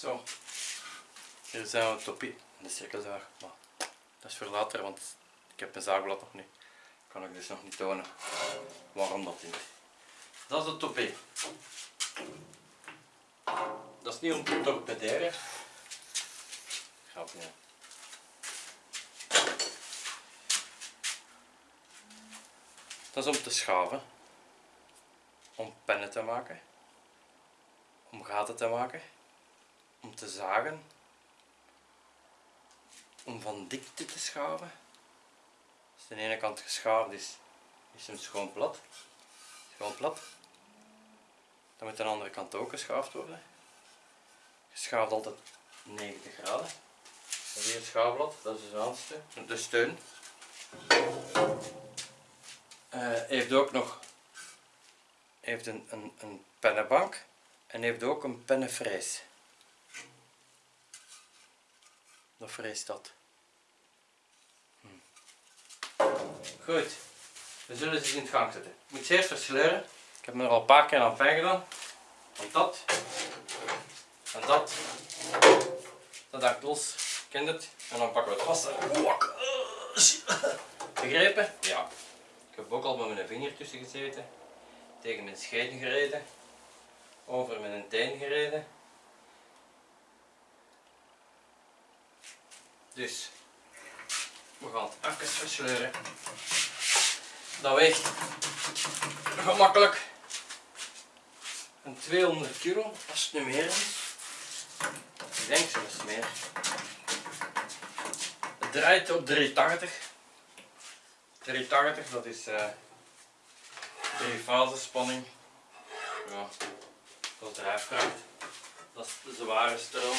Zo. Hier zijn we toppie. De cirkelzaag. Maar dat is voor later, want ik heb mijn zaagblad nog niet. Kan ik dus nog niet tonen waarom dat is. Dat is de toppie. Dat is niet om te torpederen. Hè. Dat is om te schaven. Om pennen te maken. Om gaten te maken. Om te zagen. Om van dikte te schaven. Als de ene kant geschaafd is, is hem schoon plat. Schoon plat. Dan moet de andere kant ook geschaafd worden. Je schaaft altijd 90 graden. Dat is het schaafblad, dat is de zaansteun, de steun. Eh, heeft ook nog heeft een, een, een pennenbank en heeft ook een pennenfrees. Dat vreest dat. Hm. Goed, we zullen ze in het gang zetten. Ik moet ze eerst versleuren. Ik heb me er al een paar keer aan pijn gedaan. Want dat en dat, dat hangt los. Kent het? En dan pakken we het vast. Begrepen? Ja. Ik heb ook al met mijn vinger tussen gezeten. Tegen mijn scheiden gereden. Over mijn teen gereden. Dus, we gaan het even versleuren. Dat weegt gemakkelijk een 200 kilo, als het nu meer is. Ik denk zelfs meer. Het draait op 380. 380, dat is eh drie fase spanning. Dat is drijfkracht. Dat is de zware stroom.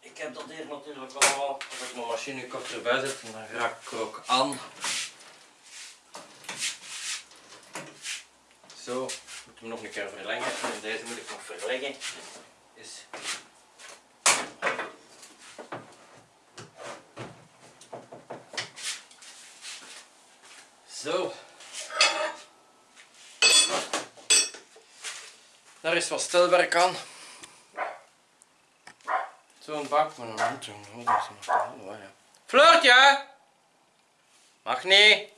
Ik heb dat hier natuurlijk allemaal. Als ik mijn machine kort erbij zet, dan raak ik ook aan. Zo, moeten we nog een keer verlengen. En deze moet ik nog verleggen. Is Zo. Daar is wat stelwerk aan. Zo'n bak met een hand, jongen. Floortje! Mag niet.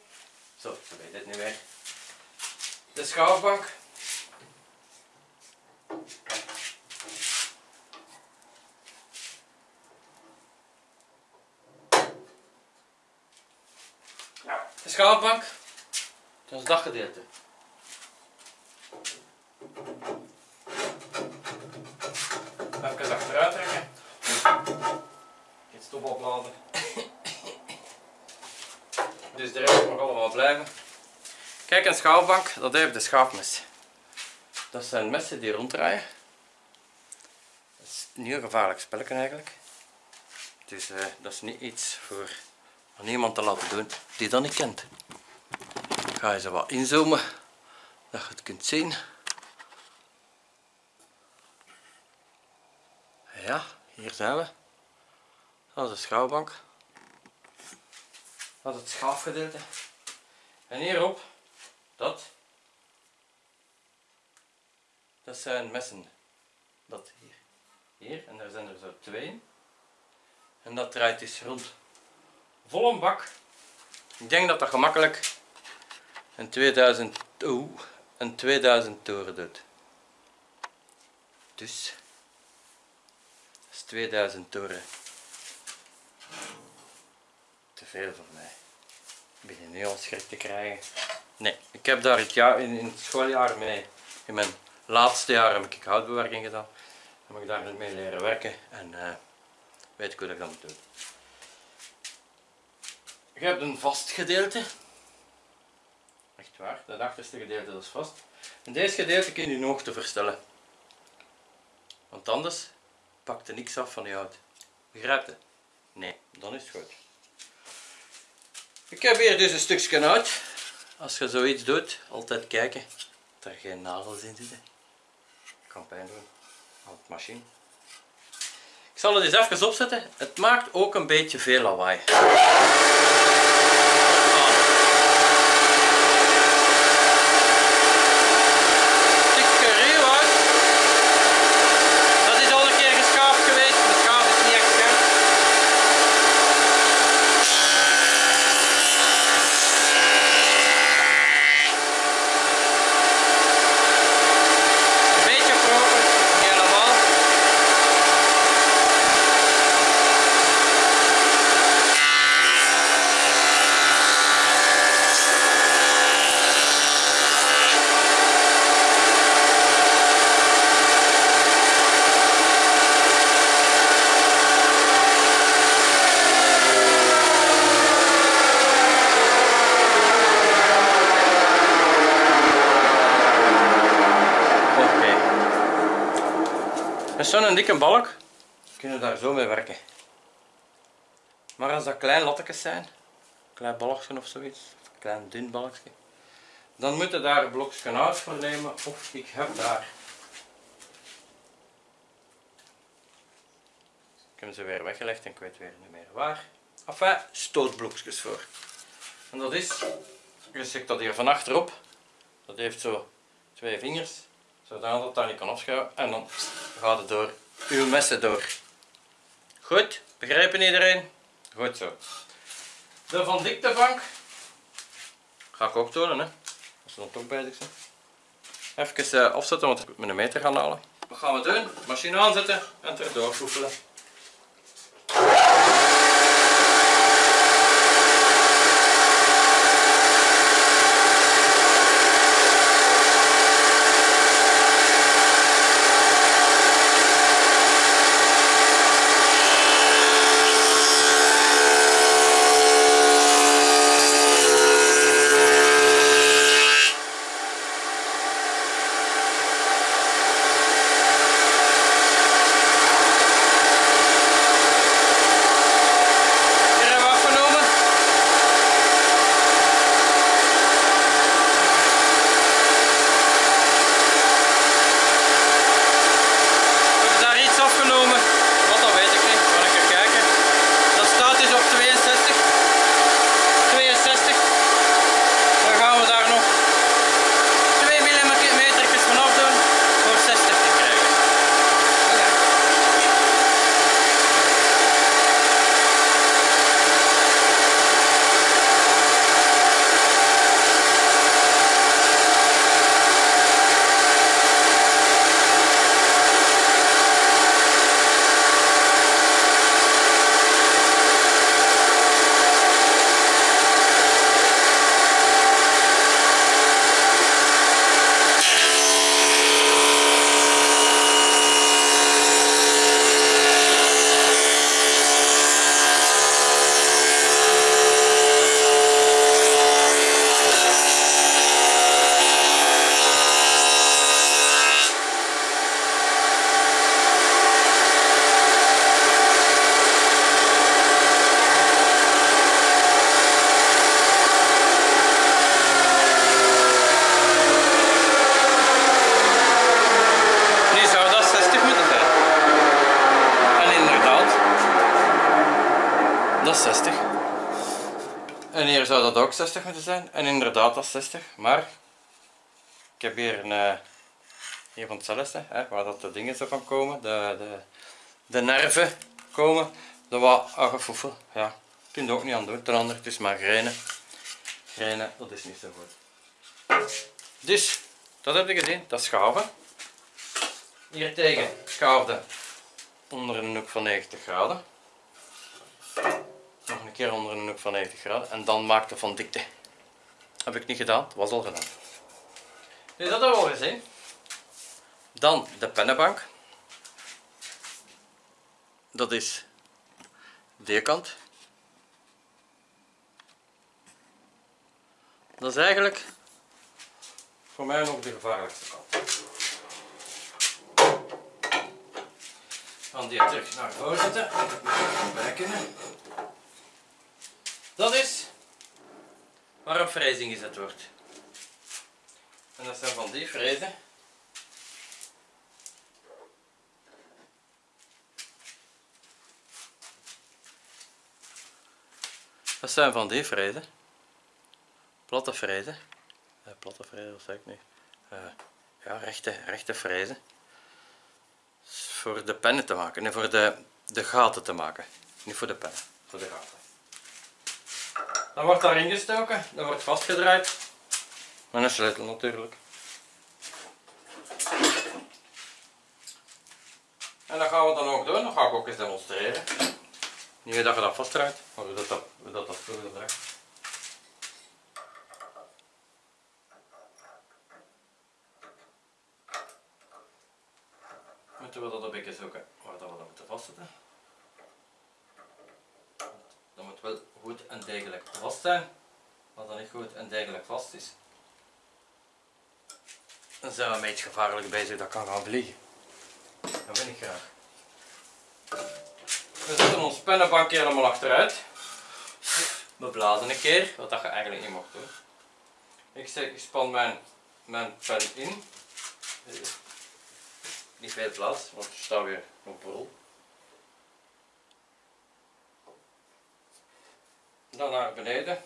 Zo, ze weet het nu weer. De schaafbank. De schaafbank. Dat is daggedeelte. Even achteruit trekken. Dus de rest mag allemaal blijven. Kijk, een schaafbank, dat heeft de schaafmes. Dat zijn messen die ronddraaien. Dat is niet een gevaarlijk spelletje eigenlijk. Dus eh, dat is niet iets voor aan iemand te laten doen die dat niet kent. Ik ga je ze wat inzoomen, dat je het kunt zien. Ja, hier zijn we. Dat is de schouwbank. Dat is het schaafgedeelte. En hierop, dat. Dat zijn messen. Dat hier. Hier, en daar zijn er zo twee. En dat draait dus rond. Vol een bak. Ik denk dat dat gemakkelijk een 2000, oeh, een 2000 toren doet. Dus, dat is 2000 toren. Te veel voor mij. Ik begin nu al schrik te krijgen. Nee, ik heb daar het jaar, in, het schooljaar mee, in mijn laatste jaar heb ik houtbewerking gedaan. Heb ik daar mee leren werken en eh, weet ik hoe dat ik dat moet doen. Je hebt een vast gedeelte. Echt waar, dat achterste gedeelte is vast. En deze gedeelte kun je in hoogte verstellen. Want anders pakt er niks af van je hout. Begrijp je? Nee, dan is het goed. Ik heb hier dus een stukje hout. Als je zoiets doet, altijd kijken dat er geen nagels in zitten. Kan pijn doen aan het machine. Ik zal het eens even opzetten. Het maakt ook een beetje veel lawaai. Zo'n dikke balk kunnen daar zo mee werken. Maar als dat klein lattekjes zijn, klein balkje of zoiets, een klein dun balkje, dan moet je daar een uit voor nemen of ik heb daar. Ik heb ze weer weggelegd en ik weet weer niet meer waar. Enfin, stootblokjes voor. En dat is, je zet dat hier van achterop, dat heeft zo twee vingers, zodat het daar niet kan afschuiven en dan gaat het door uw messen door. Goed, begrijpen iedereen? Goed zo. De van diktebank ga ik ook tonen, hè. als we dan toch bezig zijn. Even uh, afzetten, want ik moet mijn meter gaan halen. Wat gaan we doen? Machine aanzetten en erdoor voefelen. Hier zou dat ook 60 moeten zijn. En inderdaad dat is 60. Maar ik heb hier een uh, hier van hetzelfde, hè, waar dat de dingen zo van komen, de, de, de nerven komen. Dat wat aangefoefel. Ja, kun je ook niet aan doen. Ten andere, het is maar grenen. Grenen, dat is niet zo goed. Dus, dat heb je gezien, dat is schaven. Hier tegen schaafde onder een hoek van 90 graden keer onder een hoek van 90 graden en dan maakte van dikte. Heb ik niet gedaan, het was al gedaan. Dus dat hebben we al. Dan de pennenbank. Dat is die kant. Dat is eigenlijk voor mij nog de gevaarlijkste kant. Dan die terug naar voren zetten. Dat is waar een frezing gezet wordt. En dat zijn van die frezen. Dat zijn van die frezen. Platte frezen. Eh, platte frezen, wat zeg ik nu? Uh, ja, rechte, rechte frezen. Voor de pennen te maken, nee, voor de, de gaten te maken. Niet voor de pennen, voor de gaten. Dan wordt daarin gestoken, dat wordt vastgedraaid. Met een sleutel natuurlijk. En dat gaan we dan ook doen, dat ga ik ook eens demonstreren. Niet dat je dat vastdraait, maar hoe dat, dat, hoe dat, draait. Moeten we dat een beetje zoeken waar dat we dat moeten vastzetten. Dat moet wel goed en degelijk vast zijn. Als dat niet goed en degelijk vast is, dan zijn een beetje gevaarlijk bezig dat kan gaan vliegen. Dat vind ik graag. We zetten ons pennenbank helemaal achteruit. We blazen een keer, wat dat je eigenlijk niet mocht doen. Ik, zeg, ik span mijn, mijn pen in. Niet veel plaats, want er staat weer op rol. Dan naar beneden.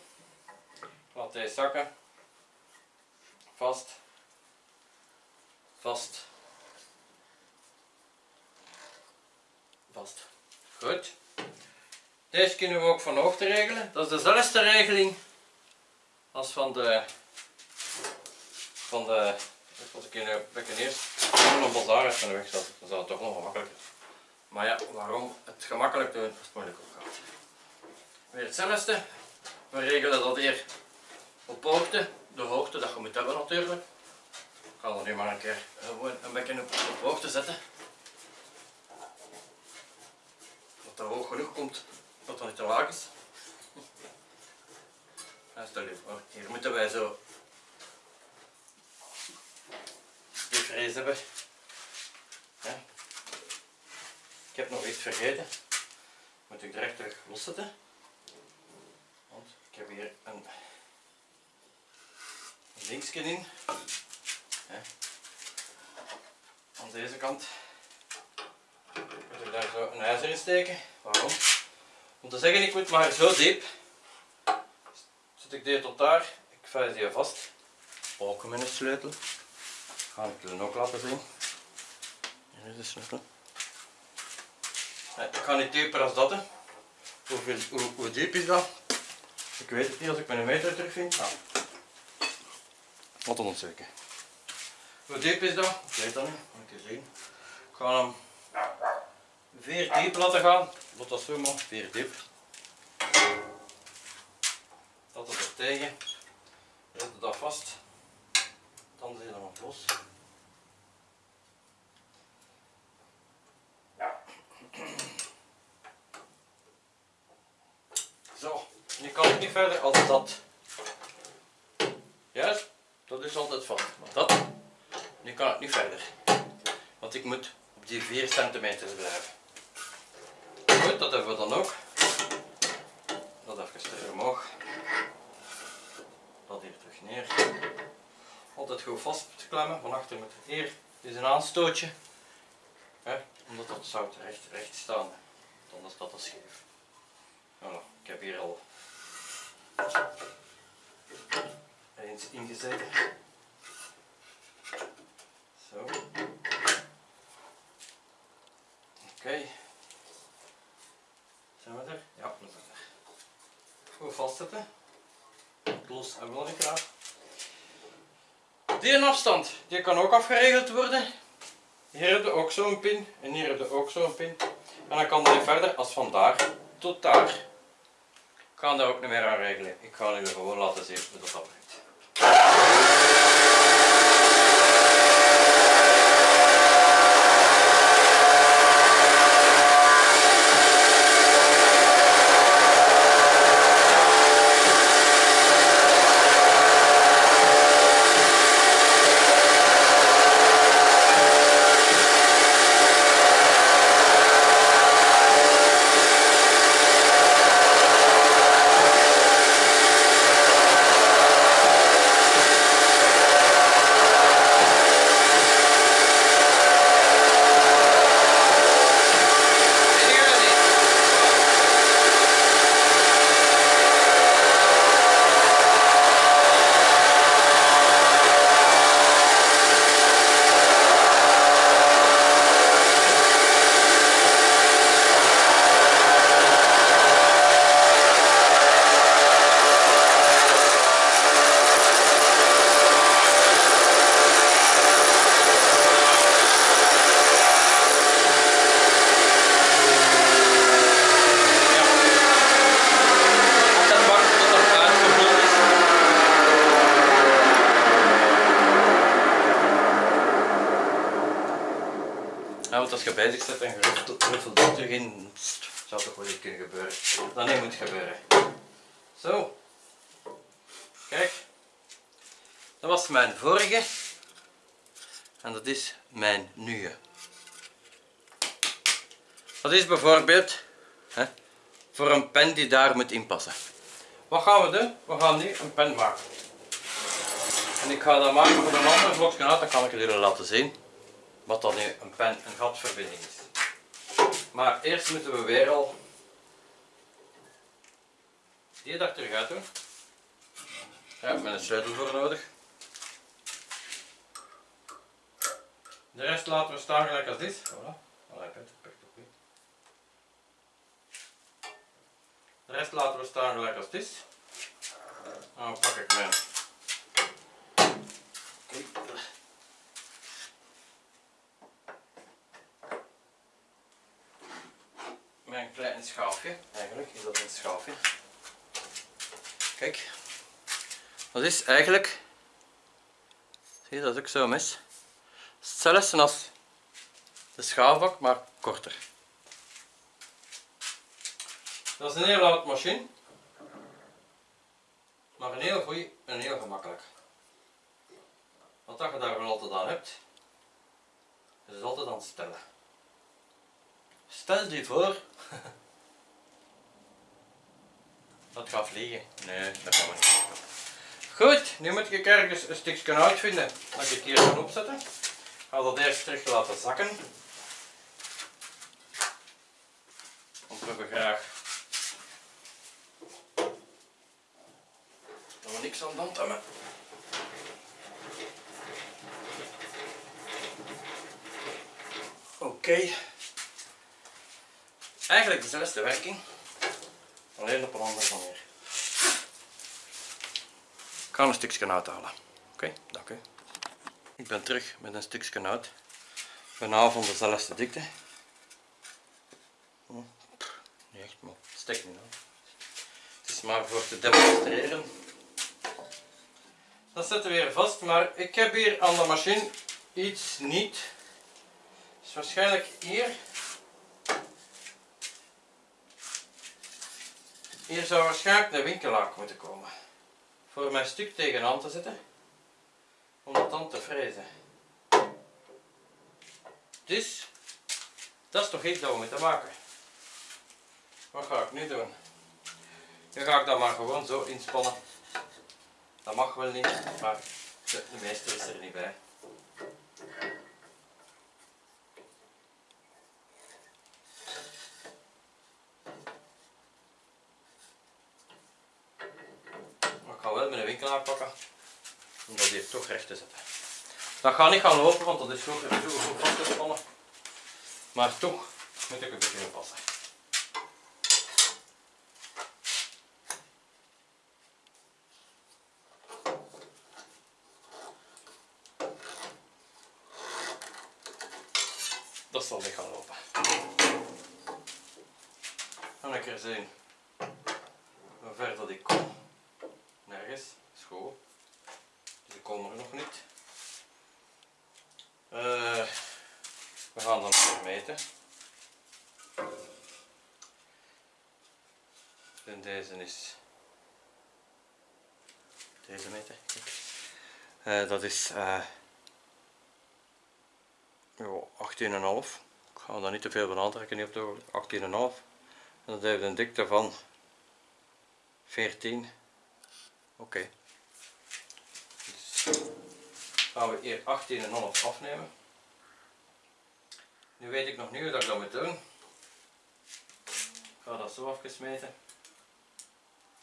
Laat deze zakken. Vast. Vast. Vast. Goed. Deze kunnen we ook van hoogte regelen. Dat is dezelfde regeling als van de van de als ik in bekken eerst een bazaar uit de weg zat, dan zou het toch nog gemakkelijker. Maar ja, waarom het gemakkelijk doen als het moeilijk gaat. Weer hetzelfde. We regelen dat hier op hoogte, de hoogte dat je moet hebben natuurlijk. Ik ga nu maar een keer gewoon een bekken op, op hoogte zetten. Dat dat hoog genoeg komt, dat dat niet te laag is. En stel je voor, hier moeten wij zo die vrees hebben. Ik heb nog iets vergeten. Moet ik direct terug loszetten. Want ik heb hier een linksje in. Aan deze kant moet ik daar zo een ijzer in steken. Waarom? Om te zeggen, ik moet maar zo diep. Zet ik die tot daar. Ik vijs die vast. Ook met een sleutel. Ga ik jullie ook laten zien. Hier is de sleutel. Ik ga niet dieper als dat. Hoe, diep is dat? Ik weet het niet als ik mijn meter terugvind. Nou. Wat een ontzeker. Hoe diep is dat? Ik weet dat niet. Moet je zien. Ik ga hem vier diep laten gaan. Wat dat zo maar. Vier diep. Dat het er tegen. Zet dat vast. Dan zit hem op los. Zo, nu kan ik niet verder als dat. Juist, dat is altijd vast. Maar dat, kan ik niet verder. Want ik moet op die 4 centimeter blijven. Goed, dat hebben we dan ook. Dat even terug omhoog. Dat hier terug neer. Altijd goed vastklemmen. Van achter met hier. Dit is een aanstootje. Hè, omdat dat zout recht, recht staan. Anders staat dat scheef. Ik heb hier al eens ingezet. Zo. Oké. Okay. Zijn we er? Ja, we zijn er. Goed vastzetten. Los en wel graag. Die afstand, die kan ook afgeregeld worden. Hier heb je ook zo'n pin en hier heb je ook zo'n pin. En dan kan die verder als van daar tot daar. Ik ga daar ook niet meer aan regelen. Ik ga nu gewoon laten zien hoe dat werkt. Zijn jullie ready? Ja. Dat wacht tot het uitgevuld is. Ja, want als je bezig zit en je ruffelt dat terug in, pst, zou toch wel iets kunnen gebeuren. Dat niet moet gebeuren. Zo. Kijk. Dat was mijn vorige. En dat is mijn nieuwe. Dat is bijvoorbeeld hè, voor een pen die daar moet inpassen. Wat gaan we doen? We gaan nu een pen maken. En ik ga dat maken voor een ander blokje uit, dan kan ik jullie laten zien wat dan nu een pen en gatverbinding is. Maar eerst moeten we weer al die daar terug uit doen. Daar heb ik een sleutel voor nodig. De rest laten we staan gelijk als dit. Voilà. Perfect op. De rest laten we staan gelijk als dit. Dan pak ik mijn mijn klein schaafje, eigenlijk is dat een schaafje. Kijk, dat is eigenlijk, zie je dat ook zo mis? Hetzelfde als de schaafbak, maar korter. Dat is een heel oud machine, maar een heel goeie en heel gemakkelijk. Wat je daar wel altijd aan hebt, is altijd aan het stellen. Stel je voor dat gaat vliegen. Nee, dat kan niet. Goed, nu moet ik ergens een stukje uitvinden dat ik hier kan opzetten. Ik ga dat eerst terug laten zakken. Want we hebben graag dat we niks aan de hand hebben. Oké. Eigenlijk dezelfde werking, alleen op een andere manier. Ik ga een stukje uithalen. Oké, dank u. Ik ben terug met een stukje uit. Bijna van dezelfde dikte. Oh, niet echt, maar het steekt niet aan. Het is maar voor te demonstreren. Dat zetten we weer vast, maar ik heb hier aan de machine iets niet. Dus waarschijnlijk hier Hier zou waarschijnlijk een winkelhaak moeten komen. Voor mijn stuk tegenaan te zetten. Om dat dan te frezen. Dus, dat is toch iets dat we moeten maken. Wat ga ik nu doen? Nu ga ik dat maar gewoon zo inspannen. Dat mag wel niet, maar de meester is er niet bij. pakken om dat hier toch recht. Dat gaat niet gaan lopen, want dat is zo, zo, zo vastgespannen. Maar toch moet ik een beetje passen. Dat zal niet gaan lopen. Ga ik er zien hoe ver dat ik kom. Nergens school. Dus die komen er nog niet. Uh, we gaan meten. En deze is deze meter. Uh, dat is uh, 18,5. Ik ga daar niet te veel van aantrekken niet op de 18,5. En dat heeft een dikte van 14. Oké. Okay gaan we hier 18,5 afnemen. Nu weet ik nog niet hoe dat ik dat moet doen. Ik ga dat zo afgesmeten.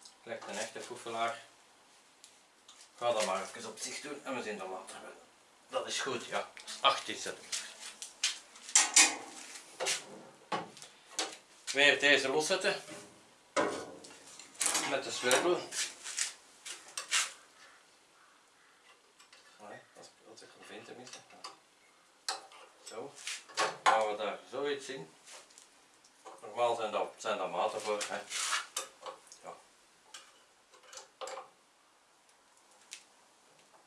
Ik leg een echte foefelaar. Ik ga dat maar even op zich doen en we zien dat later wel. Dat is goed, ja. Dat is 18 centimeter. Weer deze loszetten. Met de sleutel. Zien. Normaal zijn dat, zijn maten voor. Ja.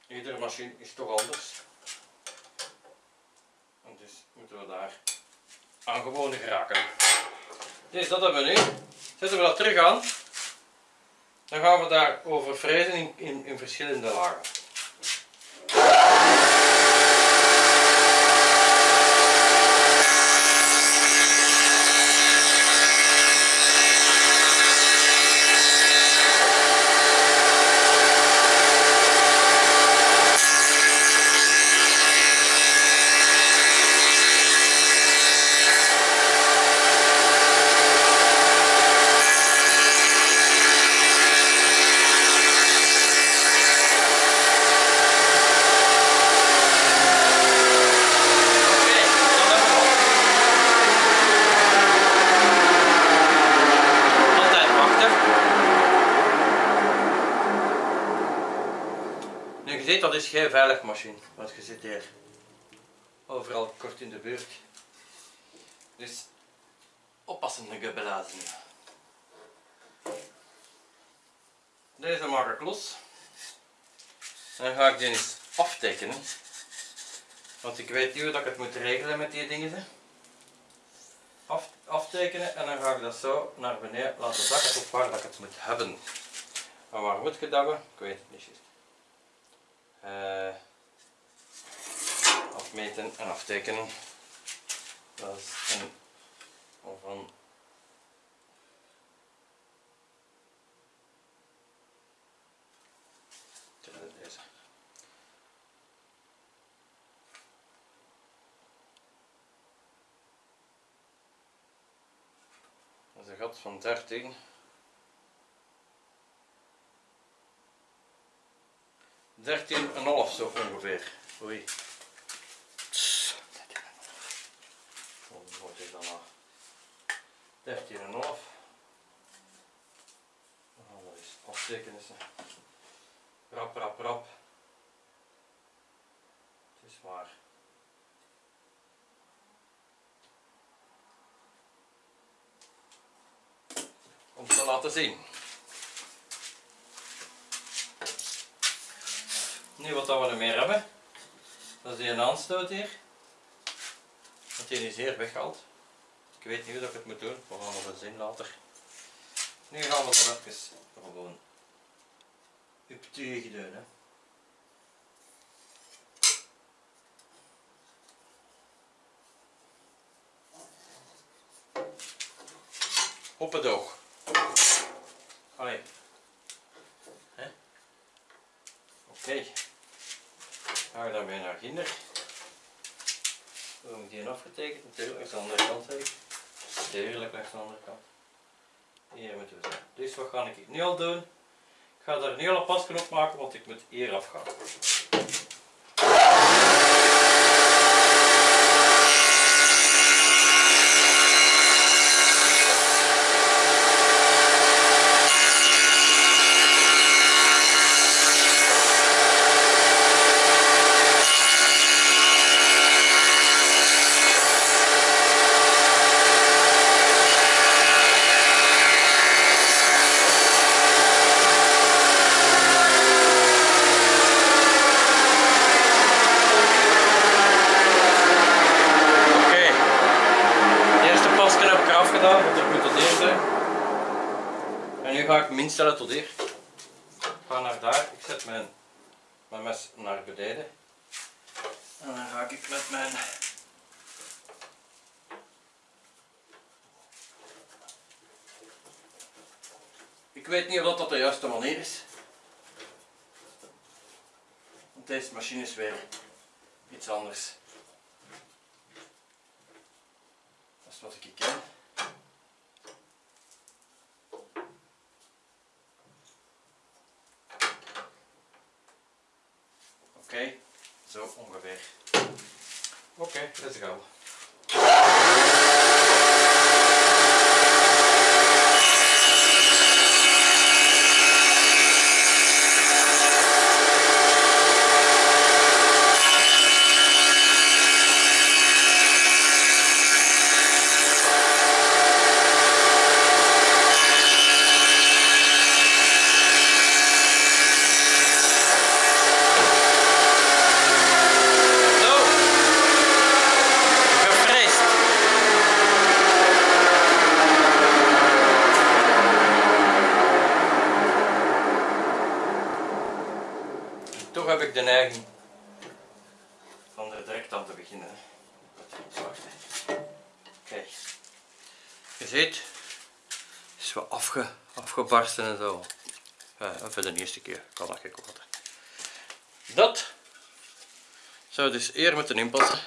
Iedere machine is toch anders. En dus moeten we daar aan gewoon geraken. Dus dat hebben we nu. Zetten we dat terug aan. Dan gaan we daar over frezen in, in, in verschillende lagen. Veilig machine, want je zit hier overal kort in de buurt. Dus oppassen de gebbelazen. Deze maak ik los. Dan ga ik die eens aftekenen. Want ik weet niet hoe dat ik het moet regelen met die dingen. Af, aftekenen en dan ga ik dat zo naar beneden laten zakken tot waar dat ik het moet hebben. Maar waar moet je dat hebben? Ik weet het niet Eh, afmeten en aftekenen. Dat is een van deze. Dat is een gat van 13. 13,5 zo ongeveer. Oei. Tss. 13,5. Nou? Oh, dat is aftekenissen. Rap, rap, rap. Het is maar. Om te laten zien. Nu wat dat we er meer hebben, dat is die een aanstoot hier. Want die is hier weggehaald. Ik weet niet hoe dat ik het moet doen, we gaan het zien later. Nu gaan we er even gewoon op doen. Hè. Op het oog. Allee. Oké. Ga ik daarmee naar kinder. Dan heb ik die afgetekend, natuurlijk langs de andere kant heb ik. Natuurlijk langs de andere kant. Hier moeten we zijn. Dus wat ga ik nu al doen? Ik ga daar nu al een pasknop maken, want ik moet hier afgaan. Oké. De eerste pasken heb ik eraf gedaan, want ik moet tot hier zijn. En nu ga ik hem instellen tot hier. Ik ga naar daar. Ik zet mijn, mijn mes naar beneden. En dan ga ik met mijn Ik weet niet of dat de juiste manier is. Want deze machine is weer iets anders. Dat is wat ik ken. Oké, zo ongeveer. Oké, let's go. Zo. Gevreesd. En Toch heb ik de neiging van er direct aan te beginnen. hè. Wat wachten. Kijk. Je ziet, het is wat afge, en zo. Ja, voor de eerste keer kan dat geen kwaad. Dat zou dus eer moeten inpassen.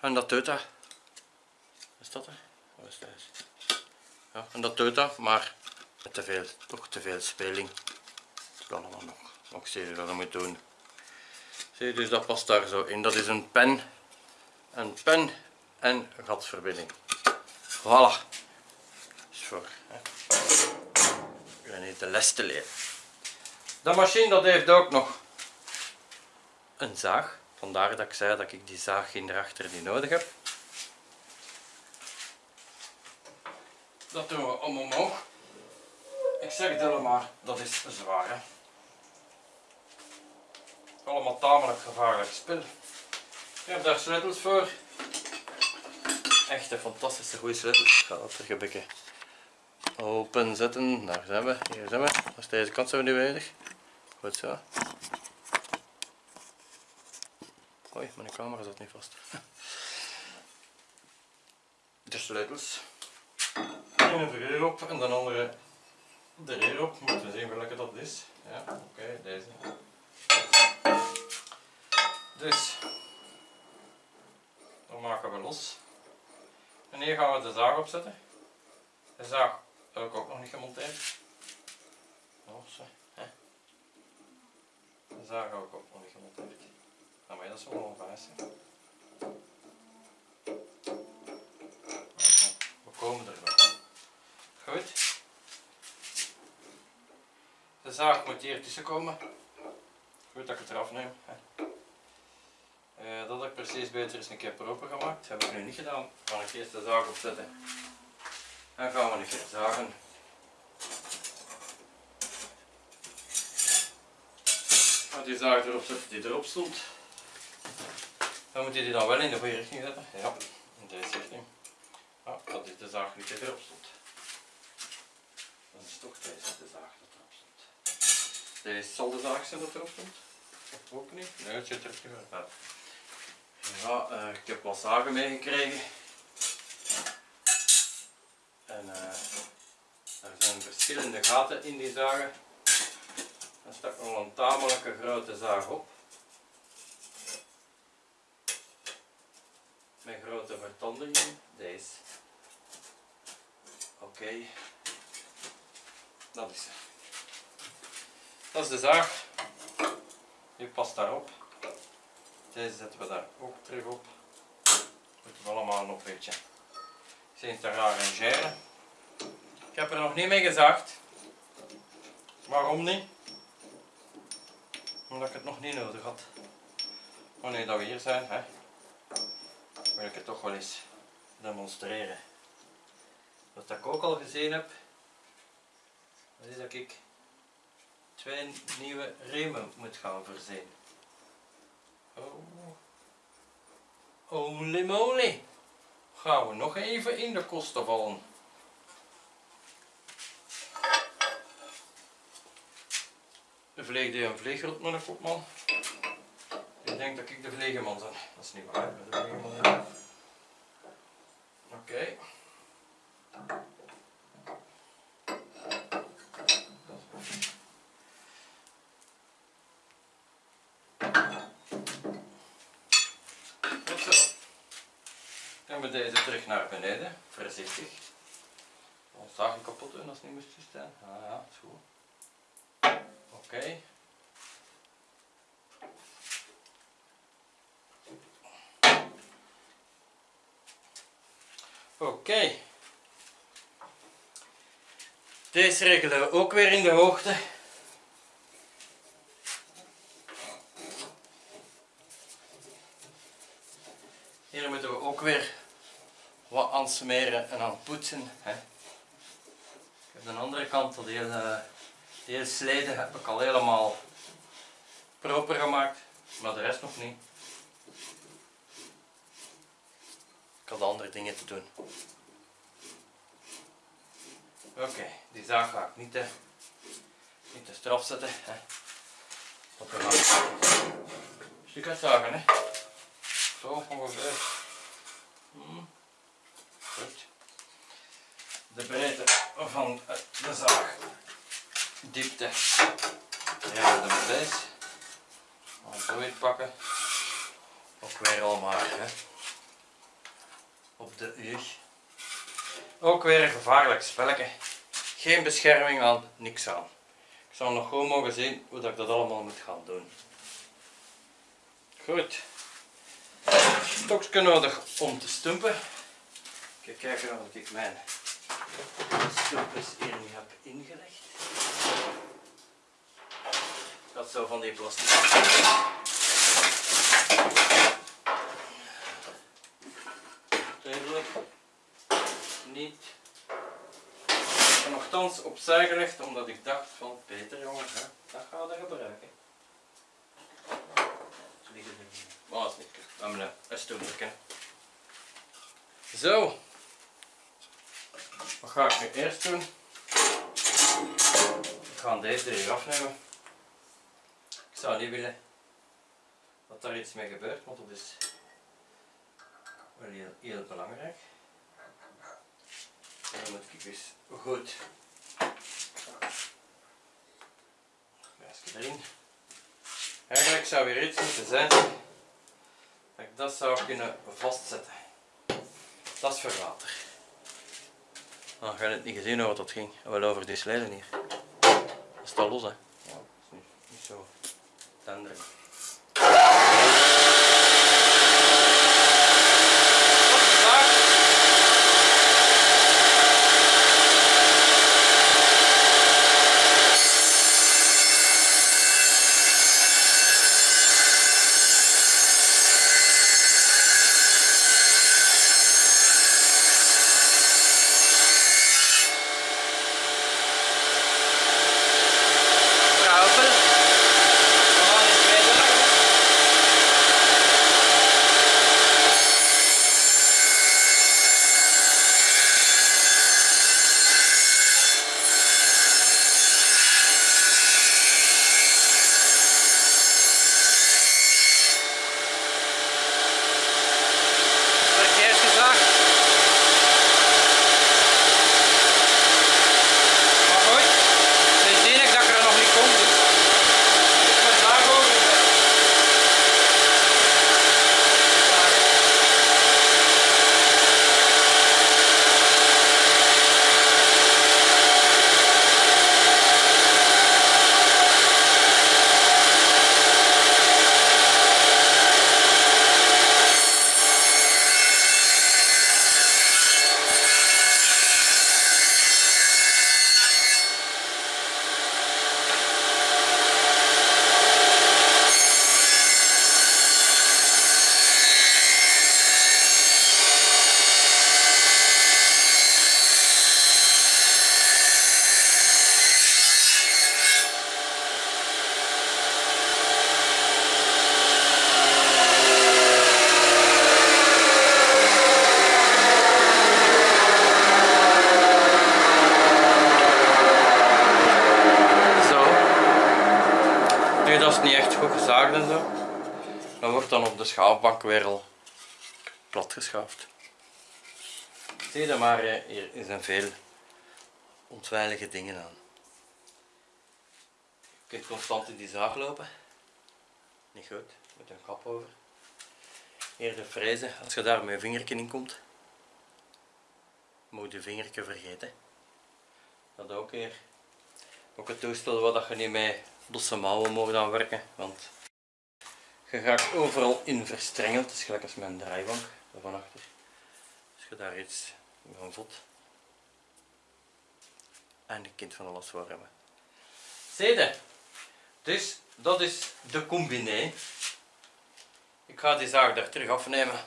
En dat doet dat. Is dat er? Is dat? Ja, en dat doet dat, maar te veel, toch te veel speling. Dat kan allemaal nog, nog steeds wat je moet doen. Zie je, dus dat past daar zo in. Dat is een pen, een pen en gatverbinding. Voilà. Is voor. Je niet de les te leren. De machine dat heeft ook nog een zaag. Vandaar dat ik zei dat ik die zaag in erachter niet nodig heb. Dat doen we om omhoog. Ik zeg het helemaal, dat is zwaar. Hè? Allemaal tamelijk gevaarlijk spul. Ik heb daar sleutels voor. Echt een fantastische goede sleutels. Ik ga dat er gebikken openzetten. Daar zijn we. Hier zijn we. Dus deze kant zijn we nu bezig. Goed zo. Oei, mijn camera zat niet vast. De sleutels. Eén er op en de andere er hierop. Moeten we zien welke dat is. Ja, oké, deze. Dus, dan maken we los. En hier gaan we de zaag opzetten. De zaag heb ik ook nog niet gemonteerd. Oh, zo, hè. De zaag ik ook nog niet gemonteerd. Nou, maar dat is wel een vijs. We komen er wel. Goed. De zaag moet hier tussen komen. Goed dat ik het eraf neem. Uh, dat ik precies beter is een keer proper gemaakt. Dat heb ik nu niet gedaan. Ga ik eerst de zaag opzetten. En gaan we een keer zagen. Als die zaag erop zet die erop stond. Dan moet je die dan wel in de goede richting zetten. Ja, in deze richting. Ah, dat is de zaag die erop stond. Dan is toch deze de zaag dat erop stond. Deze zal de zaag zijn dat erop stond. Ook niet? Nee, het zit er niet meer. Ja, uh, ik heb wat zagen meegekregen. En uh, er zijn verschillende gaten in die zagen. Er staat nog een tamelijke grote zaag op. Met grote vertandingen. Deze. Oké. Dat is het. Dat is de zaag. Die past daarop. Deze zetten we daar ook terug op. Moeten we allemaal nog een beetje zien te arrangeren. Ik heb er nog niet mee gezaagd. Waarom niet? Omdat ik het nog niet nodig had. Nu dat we hier zijn, hè, wil ik het toch wel eens demonstreren. Wat ik ook al gezien heb, is dat ik twee nieuwe remen moet gaan voorzien. Oh. Holy moly. Gaan we nog even in de kosten vallen. De vleeg die een vleegrot met een kopman. Ik denk dat ik de vleegeman ben. Dat is niet waar. Oké. Okay. We deze terug naar beneden, voorzichtig. Ons zagen kapot doen als het niet moest staan. Ah ja, is goed. Oké. Oké. Deze regelen we ook weer in de hoogte. Hier moeten we ook weer wat aan en aan poetsen. Hè. Ik heb de andere kant, dat hele, sleden heb ik al helemaal proper gemaakt, maar de rest nog niet. Ik had andere dingen te doen. Oké, die zaag ga ik niet te, niet te straf zetten. Hè. Gaan een stuk uitzagen. Hè. Zo ongeveer. Hmm. Goed. De breedte van de zaag. Diepte. Ja, de deze. Zo weer pakken. Ook weer allemaal hè. op de uur. Ook weer een gevaarlijk spelletje. Geen bescherming aan, niks aan. Ik zal nog gewoon mogen zien hoe dat ik dat allemaal moet gaan doen. Goed. Stokje nodig om te stumpen. Kijk, kijken of ik mijn stoepjes hier nu heb ingelegd. Ik had zo van die plastic Redelijk. Niet. En nogthans opzij gelegd omdat ik dacht van Peter jongen, hè, dat gaan we gebruiken. Ze liggen er niet. Maar dat is niet. Zo. Wat ga ik nu eerst doen? Ik ga deze er hier afnemen. Ik zou niet willen dat daar iets mee gebeurt, want dat is wel heel, heel belangrijk. En dan moet ik eens goed Grijsje erin. Eigenlijk zou weer iets moeten zijn dat ik dat zou kunnen vastzetten. Dat is voor water. Nou, ga je het niet gezien hoe wat dat ging. Wel over die slijden hier. Dat staat los hè. Ja, dat is niet, niet zo tender. Dat is niet echt goed gezaagd en zo. Dan wordt dan op de schaafbank weer al plat geschaafd. Zie je maar, eh, hier zijn veel ontwijlige dingen aan. Je kunt constant in die zaag lopen. Niet goed, met een kap over. Hier de frezen, als je daar met je in komt, moet je je vingertje vergeten. Dat ook hier. Ook het toestel dat je niet met losse mouwen mag aan werken, want je gaat overal in verstrengeld. Het is gelijk als mijn draaibank van achter. Als je daar iets van vod en de kind van alles voor hebben. Zede. Dus dat is de combiné. Ik ga die zaag daar terug afnemen.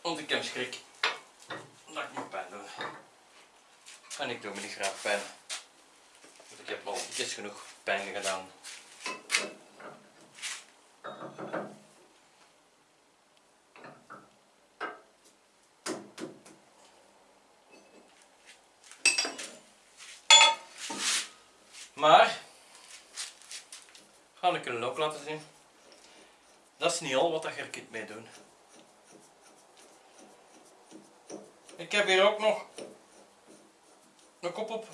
Want ik heb schrik dat ik me pijn doe. En ik doe me niet graag pijn. Ik heb al iets genoeg pijn gedaan. Maar, ga ik jullie ook laten zien. Dat is niet al wat je er kunt mee doen. Ik heb hier ook nog een kop op,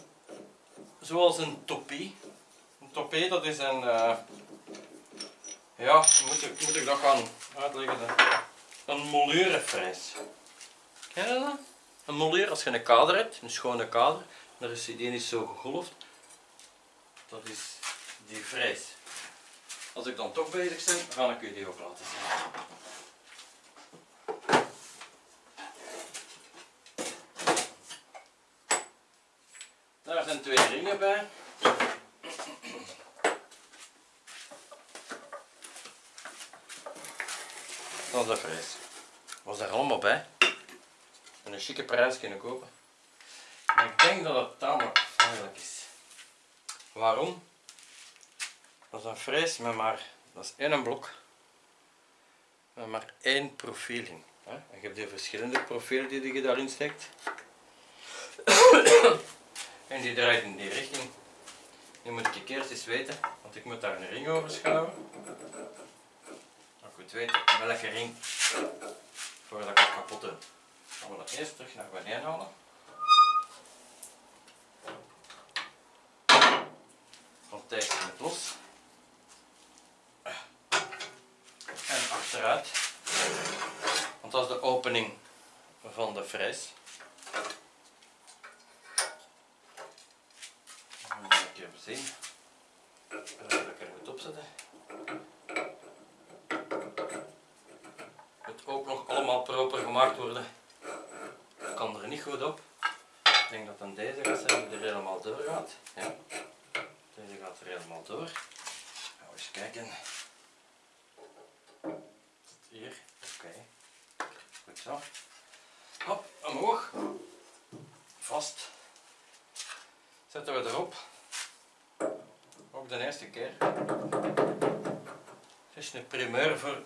zoals een toppie. Een toppie dat is een, eh, ja, moet ik, moet ik dat gaan uitleggen? dan? Een moleurefrijs. Ken je dat? Een moleur, als je een kader hebt, een schone kader, daar is die niet zo gegolfd. Dat is die vrijs. Als ik dan toch bezig ben, ga ik u die ook laten zien. Twee ringen bij. Dat is de vrees. Was daar allemaal bij. En een chique prijs kunnen kopen. Maar ik denk dat het tamelijk veilig is. Waarom? Dat is een frees met maar, dat is één blok. Met maar één profiel in. En je hebt die verschillende profielen die je daarin steekt. En die draait in die richting. Nu moet ik eerst eens weten, want ik moet daar een ring over schouwen. Ik moet weten welke ring voordat ik het kapot. Dan we dat eerst terug naar beneden halen. Want deze moet los. En achteruit. Want dat is de opening van de fres. Dan moet ik even zien. Dat ik er moet opzetten. Moet ook nog allemaal proper gemaakt worden. Ik kan er niet goed op. Ik denk dat dan deze gaat zijn die er helemaal door gaat. Ja. Deze gaat er helemaal door. We eens kijken. Tot hier. Oké. Goed zo. Hop, omhoog. Vast. Zetten we erop. De eerste keer. Het is een primeur voor,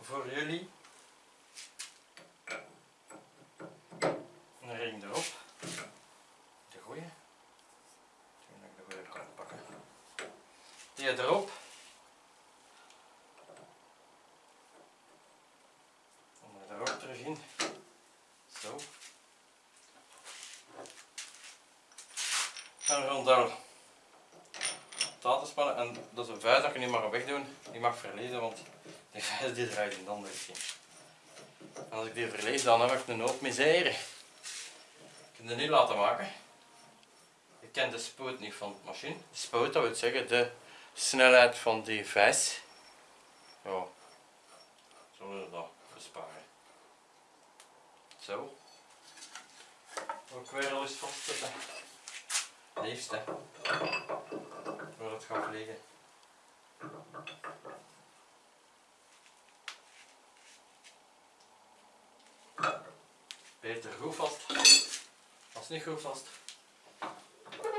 voor jullie. Een ring erop. De goeie. Ik denk dat ik de goeie kan pakken. Die erop. En er ook terug in. Zo. En rondel tatenspannen. En dat is een vuist dat je niet mag wegdoen. Die mag verliezen, want die vuist die draait in de andere richting. En als ik die verlies, dan heb ik een hoop misère. Ik kan het niet laten maken. Ik ken de spoed niet van de machine. De spoed, dat wil zeggen de snelheid van die vijs. Ja, zullen we dat besparen. Zo. Ook weer al eens vastzetten. Liefst hè. Het gaat vliegen. Beter goed vast. Als niet goed vast.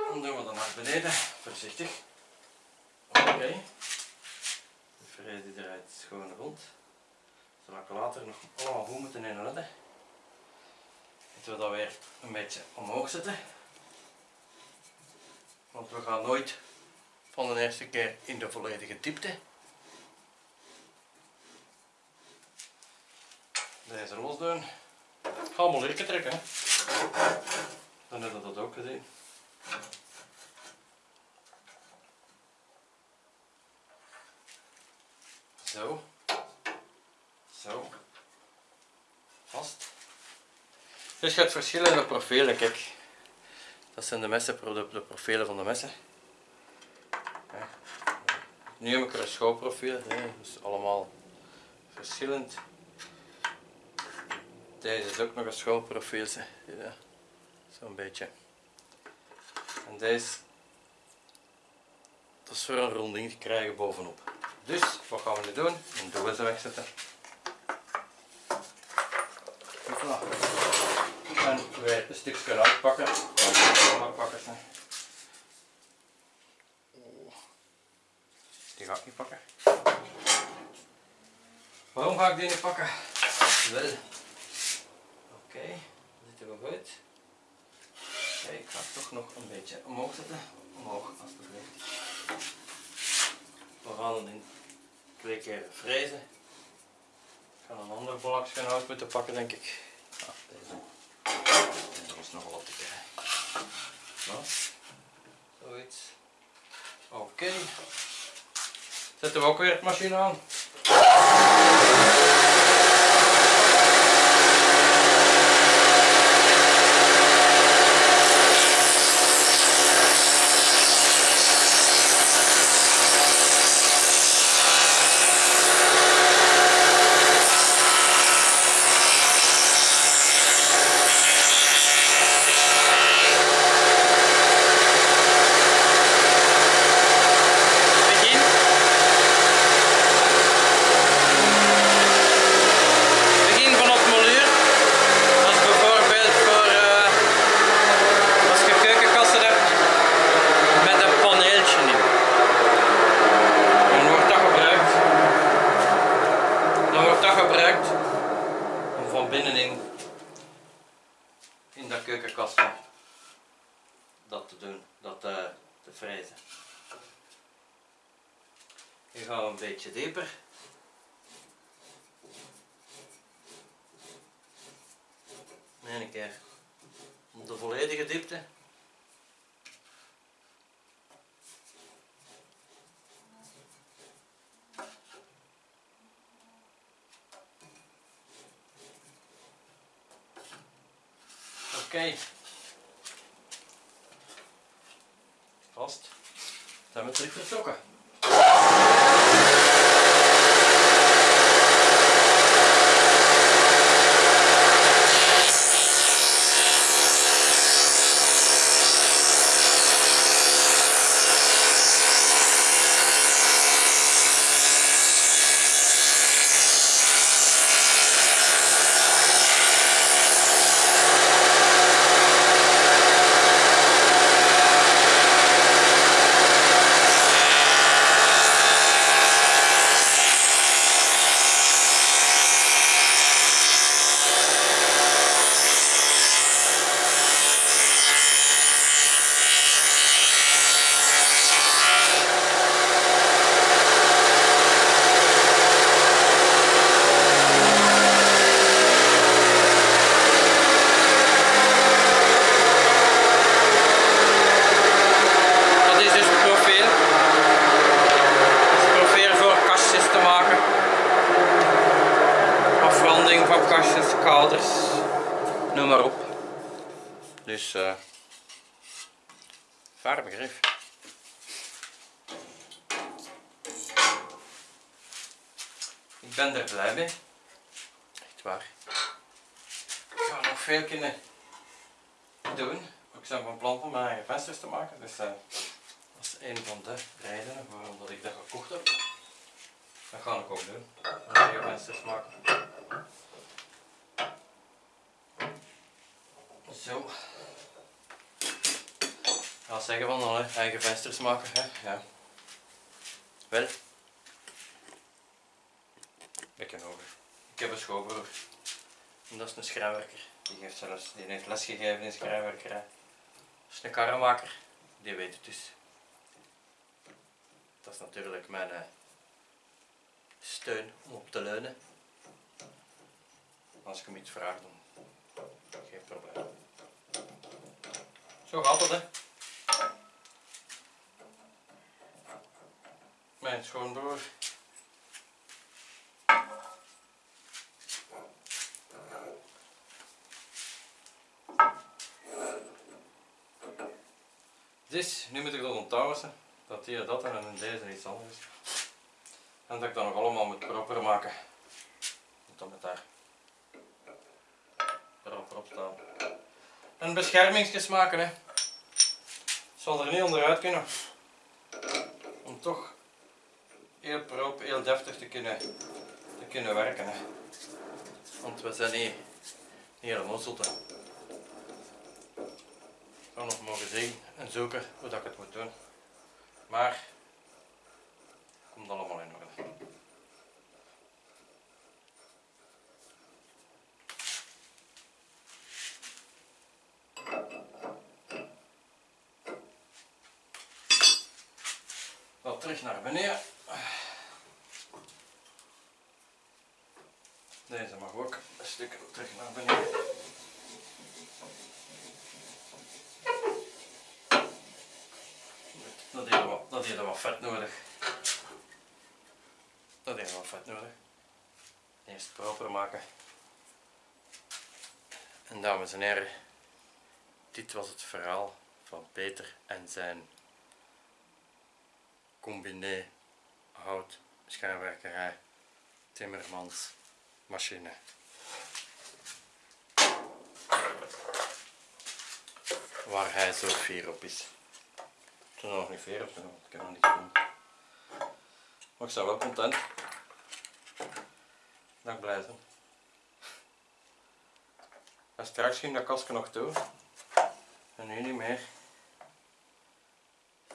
Dan doen we dat naar beneden. Voorzichtig. Oké. De vrees die draait schoon rond. Zal ik later nog allemaal goed moeten inletten. Moeten we dat weer een beetje omhoog zetten. Want we gaan nooit van de eerste keer in de volledige diepte. Deze los doen. Ga allemaal lirken trekken. Dan hebben we dat ook gezien. Zo. Zo. Vast. Dus je hebt verschillende profielen, kijk. Dat zijn de messen, de, profielen van de messen. Nu heb ik er een schoolprofiel, hè, dus allemaal verschillend. Deze is ook nog een schoolprofiel, hè. ja. zo'n beetje. En deze, dat is voor een ronding te krijgen bovenop. Dus, wat gaan we nu doen? Een doos wegzetten. Voilà. En weer een stukje uitpakken. Uitpakken. Oeh. Die ga ik niet pakken. Waarom ga ik die niet pakken? Wel. Oké, dat zitten we goed. Oké, ik ga het toch nog een beetje omhoog zetten. Omhoog, alsjeblieft. We gaan in twee keer frezen. Ik ga een ander bolakje hout moeten pakken, denk ik. Ja, deze. Is nog wel op te krijgen. Zo. Zoiets. Oké. Zetten we ook weer de machine aan. Begin. keukenkasten dat te doen, dat eh, te frezen. Hier gaan we een beetje dieper. En een keer op de volledige diepte. Oké. Vast. Zijn we terug vertrokken. Dat is dus het profiel. Dat is het profiel voor kastjes te maken. Afronding van kastjes, kaders, noem maar op. Dus, eh vaar begrip. Ik ben er blij mee. Echt waar. Ik ga nog veel kunnen doen. Ik ben van plan om eigen vensters te maken. Dus eh, dat is een van de redenen waarom dat ik dat gekocht heb. Dat ga ik ook doen. Eigen vensters maken. Zo. Ik ga zeggen van alle eigen vensters maken. Hè? Ja. Wel. Beetje nodig. Ik heb een schoonbroer. En dat is een schrijnwerker. Die, heeft zelfs, die heeft lesgegeven in schrijnwerkerij. Dat is een karrenmaker. Die weet het dus. Dat is natuurlijk mijn eh, steun om op te leunen. Als ik hem iets vraag, dan geen probleem. Zo gaat het hè. Mijn schoonbroer. Dus, nu moet ik dat onthouden, dat hier dat en in deze iets anders. En dat ik dat nog allemaal moet proper maken. Dat met daar proper op staan. En beschermingsjes maken hè. Zal er niet onderuit kunnen. Om toch heel proper, heel deftig te kunnen, te kunnen werken hè. Want we zijn niet, niet helemaal ga nog mogen zien en zoeken hoe dat ik het moet doen. Maar het komt allemaal in orde. Wat terug naar beneden. Deze mag ook een stuk terug naar beneden. Dat heeft wat, dat heeft wat vet nodig. Dat heeft wat vet nodig. Eerst proper maken. En dames en heren, dit was het verhaal van Peter en zijn combiné hout schijnwerkerij Timmermans machine. Waar hij zo fier op is. Ik er nog niet fier op, ik kan nog niet doen. Maar ik ben wel content. Dat ik blij ben. En straks ging dat kastje nog toe. En nu niet meer.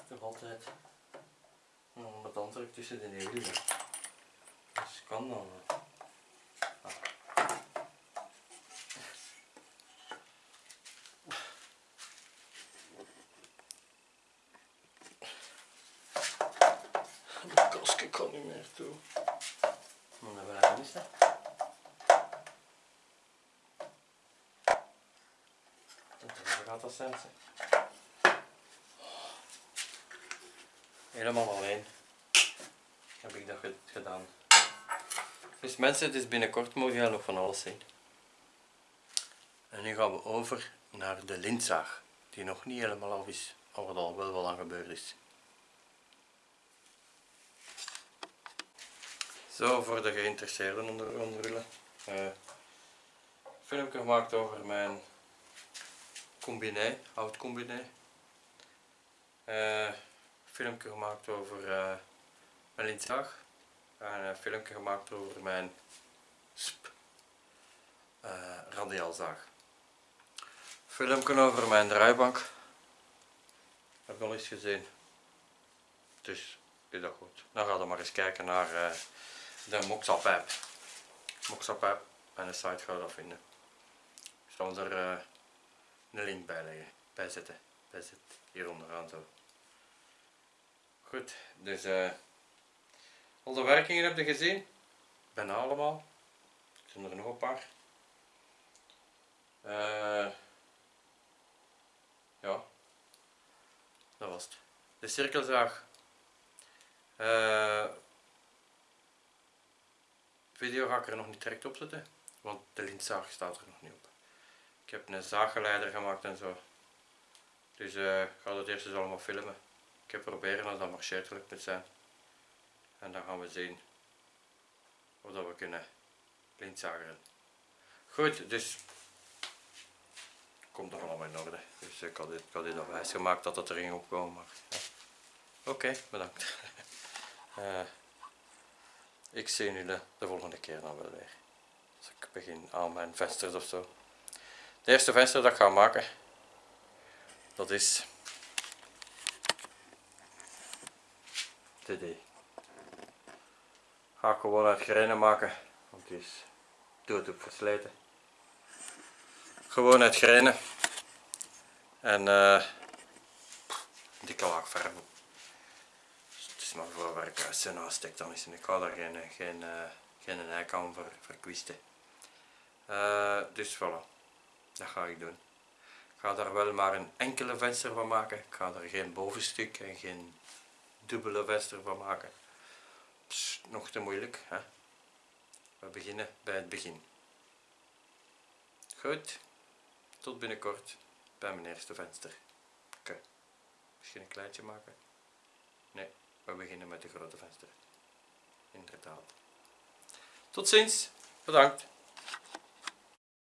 Toch altijd nog wat antwoord tussen de wielen. Dus kan dan. wel. Ik kan niet meer toe. Moet naar buiten is dat? Gaat dat zijn. Helemaal alleen. Heb ik dat gedaan. Dus mensen, het is binnenkort mogen nog van alles zien. En nu gaan we over naar de lintzaag, die nog niet helemaal af is, maar wat al wel wel aan gebeurd is. Zo, voor de geïnteresseerden onder, onder jullie. Eh, filmpje gemaakt over mijn combiné, hout combiné. Eh, filmpje gemaakt over eh, mijn lintzaag. En een filmpje gemaakt over mijn sp radiaalzaag. Filmpje over mijn draaibank. Heb al eens gezien. Dus is dat goed. Dan gaan we maar eens kijken naar de Moxa-pijp. Moxa-pijp en de site ga je dat vinden. Ik zal er eh, een link bij leggen, bij zetten. Bij hier onderaan zo. Goed, dus eh al de werkingen heb je gezien? Bijna allemaal. Er zijn er nog een paar. Eh, ja, dat was het. De cirkelzaag. Eh, video ga ik er nog niet direct op zetten, want de lintzaag staat er nog niet op. Ik heb een zaaggeleider gemaakt en zo. Dus eh, ik ga dat eerst eens allemaal filmen. Ik heb proberen als dat marcheert gelukt moet zijn. En dan gaan we zien of dat we kunnen lintzageren. Goed, dus komt er allemaal in orde. Dus ik had dit, ik had dit al wijs gemaakt dat het er. Maar, ja. Oké, bedankt. Eh, ik zie jullie de, de volgende keer dan wel weer. Als ik begin aan mijn vensters of zo. De eerste venster dat ik ga maken, dat is TD. Ga ik gewoon uit grenen maken, want die is dood op versleten. Gewoon uit grenen en eh dikke laag. Dus het is maar voor waar zijn aanstek dan is en ik ga daar geen, geen, eh, geen eik aan voor verkwisten. Eh, dus voilà, dat ga ik doen. Ik ga daar wel maar een enkele venster van maken. Ik ga er geen bovenstuk en geen dubbele venster van maken. Nog te moeilijk. Hè? We beginnen bij het begin. Goed, tot binnenkort bij mijn eerste venster. Oké, misschien een kleintje maken? Nee, we beginnen met de grote venster. Inderdaad. Tot ziens, bedankt.